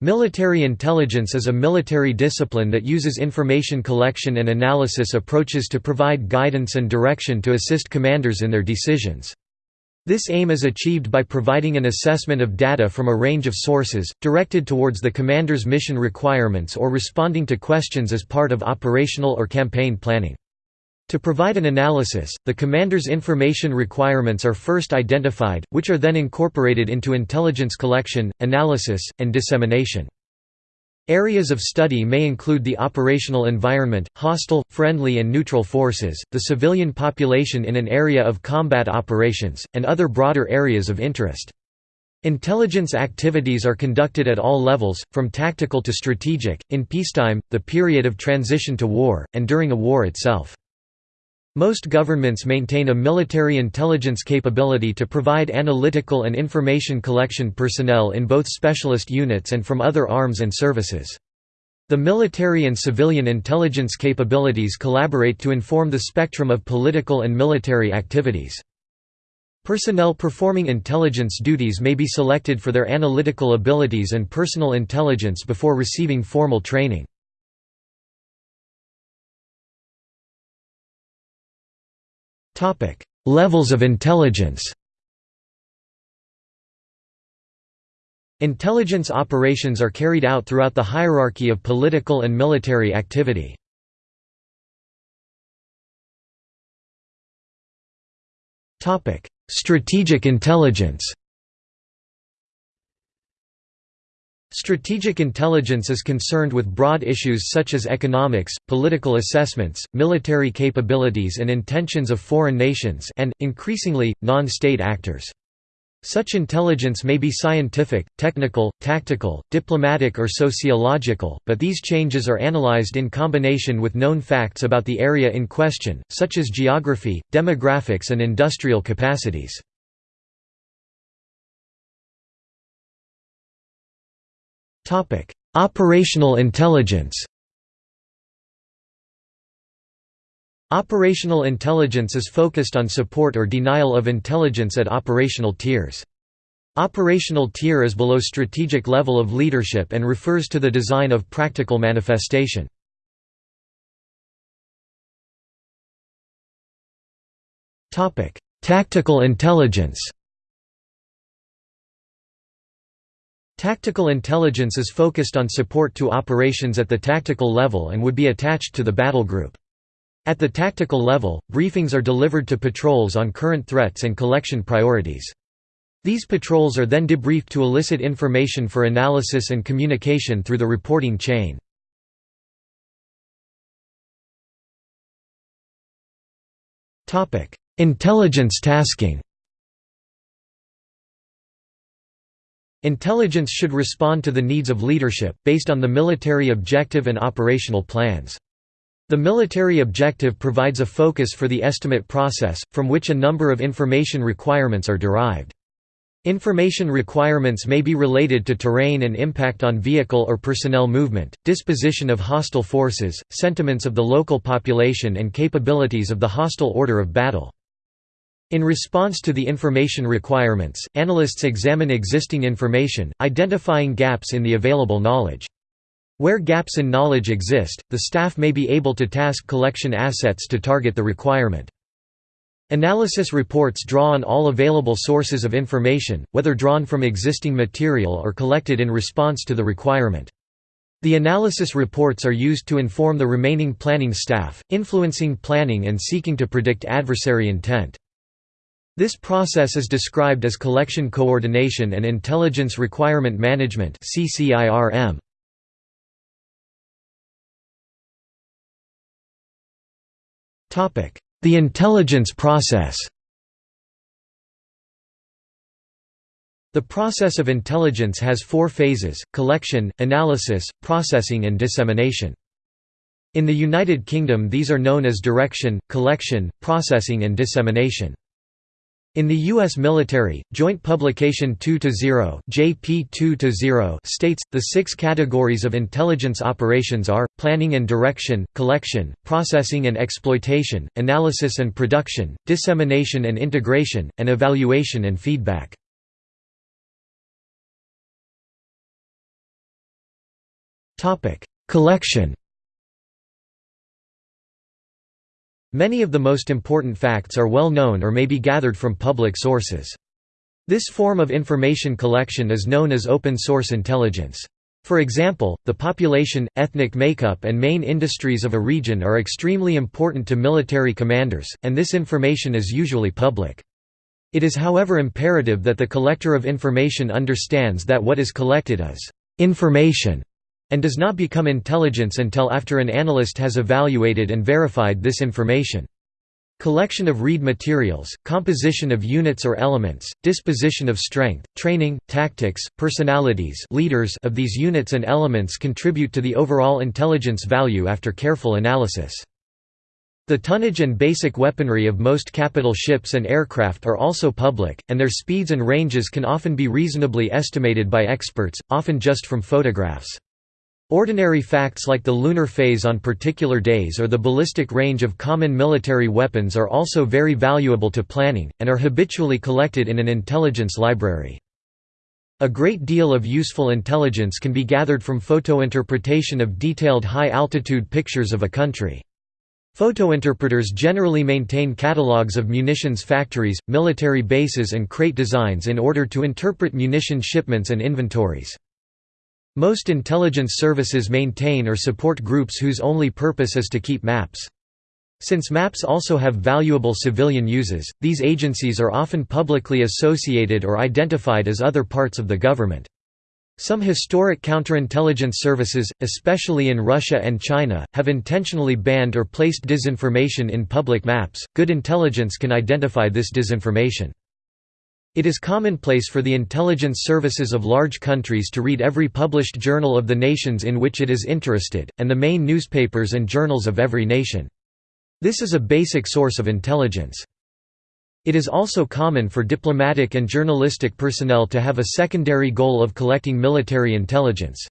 Military intelligence is a military discipline that uses information collection and analysis approaches to provide guidance and direction to assist commanders in their decisions. This aim is achieved by providing an assessment of data from a range of sources, directed towards the commander's mission requirements or responding to questions as part of operational or campaign planning. To provide an analysis, the commander's information requirements are first identified, which are then incorporated into intelligence collection, analysis, and dissemination. Areas of study may include the operational environment, hostile, friendly and neutral forces, the civilian population in an area of combat operations, and other broader areas of interest. Intelligence activities are conducted at all levels, from tactical to strategic, in peacetime, the period of transition to war, and during a war itself. Most governments maintain a military intelligence capability to provide analytical and information collection personnel in both specialist units and from other arms and services. The military and civilian intelligence capabilities collaborate to inform the spectrum of political and military activities. Personnel performing intelligence duties may be selected for their analytical abilities and personal intelligence before receiving formal training. Levels of intelligence Intelligence operations are carried out throughout the hierarchy of political and military activity. Topic: Strategic intelligence Strategic intelligence is concerned with broad issues such as economics, political assessments, military capabilities and intentions of foreign nations and, increasingly, non-state actors. Such intelligence may be scientific, technical, tactical, diplomatic or sociological, but these changes are analyzed in combination with known facts about the area in question, such as geography, demographics and industrial capacities. Operational intelligence Operational intelligence is focused on support or denial of intelligence at operational tiers. Operational tier is below strategic level of leadership and refers to the design of practical manifestation. Tactical intelligence Tactical intelligence is focused on support to operations at the tactical level and would be attached to the battle group. At the tactical level, briefings are delivered to patrols on current threats and collection priorities. These patrols are then debriefed to elicit information for analysis and communication through the reporting chain. Intelligence tasking Intelligence should respond to the needs of leadership, based on the military objective and operational plans. The military objective provides a focus for the estimate process, from which a number of information requirements are derived. Information requirements may be related to terrain and impact on vehicle or personnel movement, disposition of hostile forces, sentiments of the local population and capabilities of the hostile order of battle. In response to the information requirements, analysts examine existing information, identifying gaps in the available knowledge. Where gaps in knowledge exist, the staff may be able to task collection assets to target the requirement. Analysis reports draw on all available sources of information, whether drawn from existing material or collected in response to the requirement. The analysis reports are used to inform the remaining planning staff, influencing planning and seeking to predict adversary intent. This process is described as collection coordination and intelligence requirement management The intelligence process The process of intelligence has four phases, collection, analysis, processing and dissemination. In the United Kingdom these are known as direction, collection, processing and dissemination. In the U.S. military, Joint Publication 2-0 JP states, the six categories of intelligence operations are, planning and direction, collection, processing and exploitation, analysis and production, dissemination and integration, and evaluation and feedback. Collection Many of the most important facts are well known or may be gathered from public sources. This form of information collection is known as open source intelligence. For example, the population, ethnic makeup and main industries of a region are extremely important to military commanders, and this information is usually public. It is however imperative that the collector of information understands that what is collected is information and does not become intelligence until after an analyst has evaluated and verified this information. Collection of read materials, composition of units or elements, disposition of strength, training, tactics, personalities leaders of these units and elements contribute to the overall intelligence value after careful analysis. The tonnage and basic weaponry of most capital ships and aircraft are also public, and their speeds and ranges can often be reasonably estimated by experts, often just from photographs. Ordinary facts like the lunar phase on particular days or the ballistic range of common military weapons are also very valuable to planning, and are habitually collected in an intelligence library. A great deal of useful intelligence can be gathered from photointerpretation of detailed high-altitude pictures of a country. Photointerpreters generally maintain catalogues of munitions factories, military bases and crate designs in order to interpret munition shipments and inventories. Most intelligence services maintain or support groups whose only purpose is to keep maps. Since maps also have valuable civilian uses, these agencies are often publicly associated or identified as other parts of the government. Some historic counterintelligence services, especially in Russia and China, have intentionally banned or placed disinformation in public maps. Good intelligence can identify this disinformation. It is commonplace for the intelligence services of large countries to read every published journal of the nations in which it is interested, and the main newspapers and journals of every nation. This is a basic source of intelligence. It is also common for diplomatic and journalistic personnel to have a secondary goal of collecting military intelligence.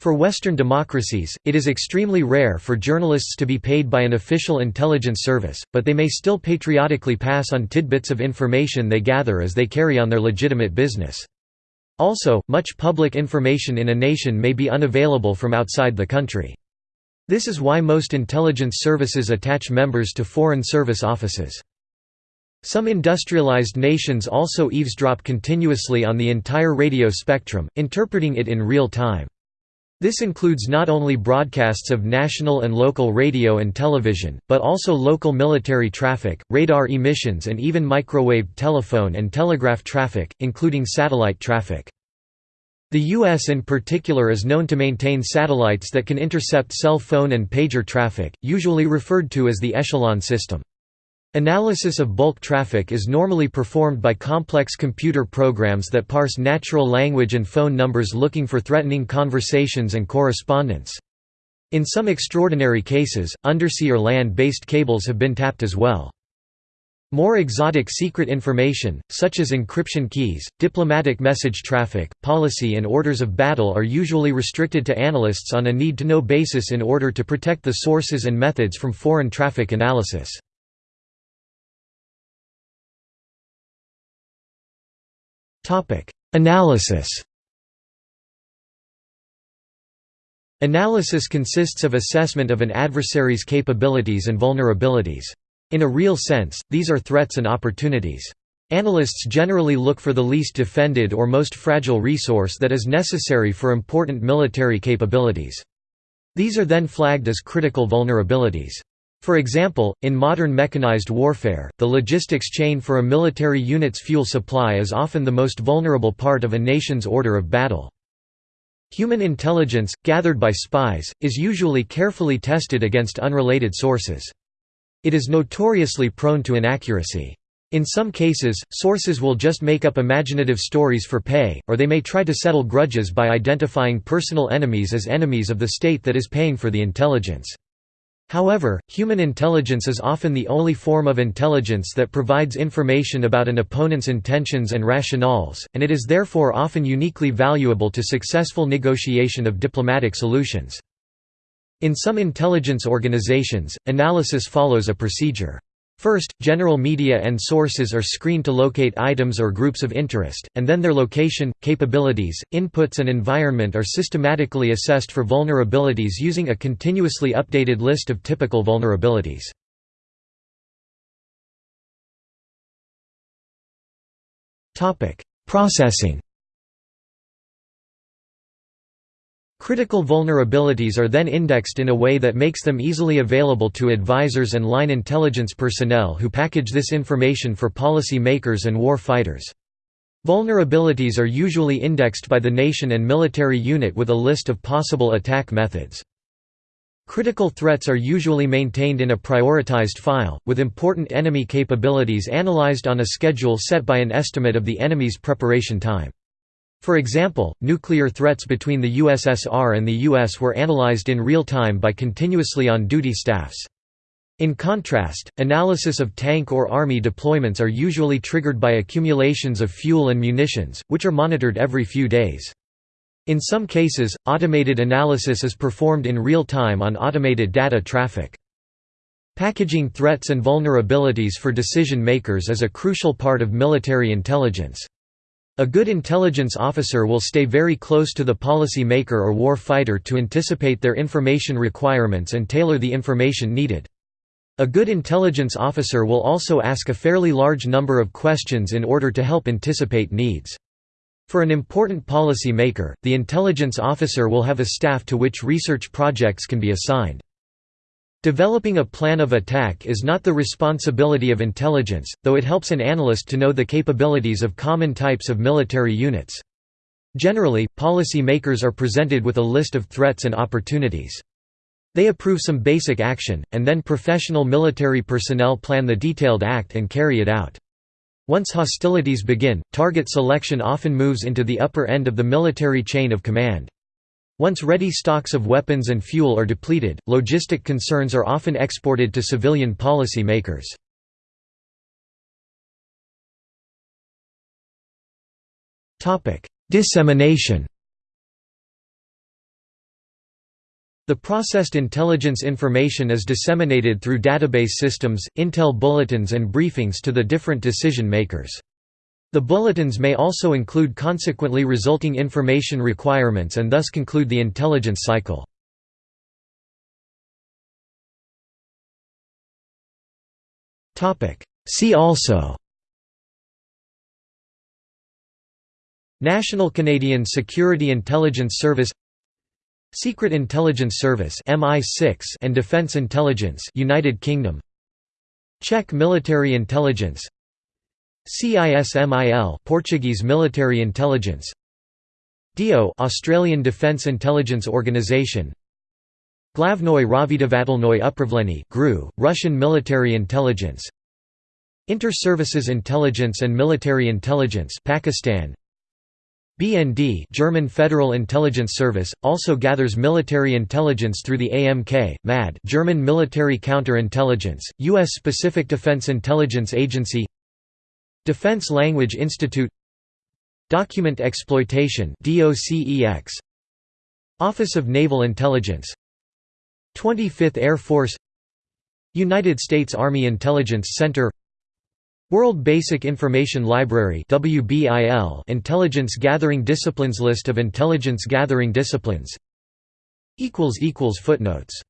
For Western democracies, it is extremely rare for journalists to be paid by an official intelligence service, but they may still patriotically pass on tidbits of information they gather as they carry on their legitimate business. Also, much public information in a nation may be unavailable from outside the country. This is why most intelligence services attach members to foreign service offices. Some industrialized nations also eavesdrop continuously on the entire radio spectrum, interpreting it in real time. This includes not only broadcasts of national and local radio and television, but also local military traffic, radar emissions and even microwave telephone and telegraph traffic, including satellite traffic. The U.S. in particular is known to maintain satellites that can intercept cell phone and pager traffic, usually referred to as the Echelon system. Analysis of bulk traffic is normally performed by complex computer programs that parse natural language and phone numbers looking for threatening conversations and correspondence. In some extraordinary cases, undersea or land-based cables have been tapped as well. More exotic secret information, such as encryption keys, diplomatic message traffic, policy and orders of battle are usually restricted to analysts on a need-to-know basis in order to protect the sources and methods from foreign traffic analysis. Analysis Analysis consists of assessment of an adversary's capabilities and vulnerabilities. In a real sense, these are threats and opportunities. Analysts generally look for the least defended or most fragile resource that is necessary for important military capabilities. These are then flagged as critical vulnerabilities. For example, in modern mechanized warfare, the logistics chain for a military unit's fuel supply is often the most vulnerable part of a nation's order of battle. Human intelligence, gathered by spies, is usually carefully tested against unrelated sources. It is notoriously prone to inaccuracy. In some cases, sources will just make up imaginative stories for pay, or they may try to settle grudges by identifying personal enemies as enemies of the state that is paying for the intelligence. However, human intelligence is often the only form of intelligence that provides information about an opponent's intentions and rationales, and it is therefore often uniquely valuable to successful negotiation of diplomatic solutions. In some intelligence organizations, analysis follows a procedure. First, general media and sources are screened to locate items or groups of interest, and then their location, capabilities, inputs and environment are systematically assessed for vulnerabilities using a continuously updated list of typical vulnerabilities. Processing Critical vulnerabilities are then indexed in a way that makes them easily available to advisors and line intelligence personnel who package this information for policy makers and war fighters. Vulnerabilities are usually indexed by the nation and military unit with a list of possible attack methods. Critical threats are usually maintained in a prioritized file, with important enemy capabilities analyzed on a schedule set by an estimate of the enemy's preparation time. For example, nuclear threats between the USSR and the US were analyzed in real time by continuously on-duty staffs. In contrast, analysis of tank or army deployments are usually triggered by accumulations of fuel and munitions, which are monitored every few days. In some cases, automated analysis is performed in real time on automated data traffic. Packaging threats and vulnerabilities for decision makers is a crucial part of military intelligence. A good intelligence officer will stay very close to the policy maker or war fighter to anticipate their information requirements and tailor the information needed. A good intelligence officer will also ask a fairly large number of questions in order to help anticipate needs. For an important policy maker, the intelligence officer will have a staff to which research projects can be assigned. Developing a plan of attack is not the responsibility of intelligence, though it helps an analyst to know the capabilities of common types of military units. Generally, policy makers are presented with a list of threats and opportunities. They approve some basic action, and then professional military personnel plan the detailed act and carry it out. Once hostilities begin, target selection often moves into the upper end of the military chain of command. Once ready stocks of weapons and fuel are depleted, logistic concerns are often exported to civilian policy makers. Dissemination The processed intelligence information is disseminated through database systems, intel bulletins and briefings to the different decision makers. The bulletins may also include consequently resulting information requirements and thus conclude the intelligence cycle. See also National Canadian Security Intelligence Service Secret Intelligence Service MI6 and Defence Intelligence United Kingdom Czech Military Intelligence CISMIL Portuguese military intelligence. DIO Australian Defence Intelligence Organisation Glavnoy Razvedavatelnoy Upravlenie GRU Russian military intelligence. Inter-Services Intelligence and Military Intelligence Pakistan. BND German Federal Intelligence Service also gathers military intelligence through the AMK MAD German Military Counterintelligence US Specific Defense Intelligence Agency Defense Language Institute Document Exploitation Office of Naval Intelligence 25th Air Force United States Army Intelligence Center World Basic Information Library Intelligence Gathering Disciplines List of intelligence gathering disciplines Footnotes